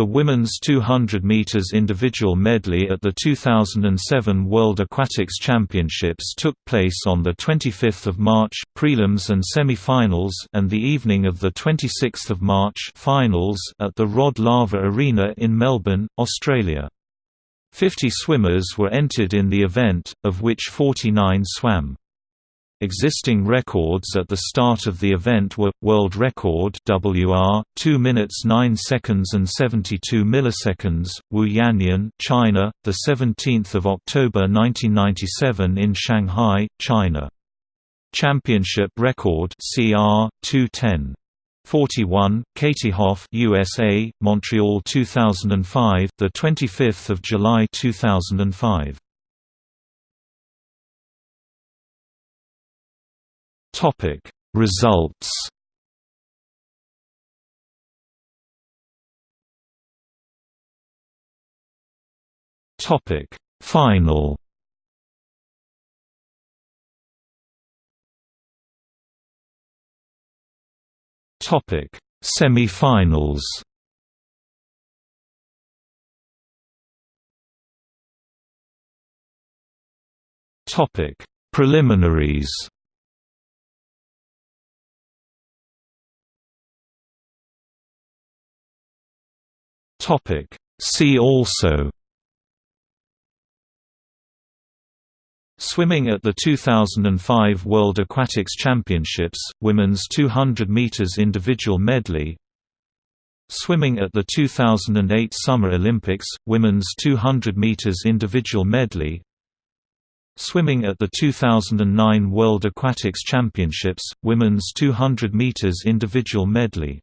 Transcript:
The women's 200 meters individual medley at the 2007 World Aquatics Championships took place on the 25th of March, prelims and semi-finals, and the evening of the 26th of March, finals at the Rod Laver Arena in Melbourne, Australia. 50 swimmers were entered in the event, of which 49 swam. Existing records at the start of the event were world record WR 2 minutes 9 seconds and 72 milliseconds Wu Yanyan China the 17th of October 1997 in Shanghai China. Championship record CR 210 41 Katie Hoff USA Montreal 2005 the 25th of July 2005 Topic Results. Topic Final. Topic Semi-finals. Topic Preliminaries Topic See also Swimming at the 2005 World Aquatics Championships, women's 200 meters individual medley. Swimming at the 2008 Summer Olympics, women's 200 meters individual medley. Swimming at the 2009 World Aquatics Championships, women's 200 meters individual medley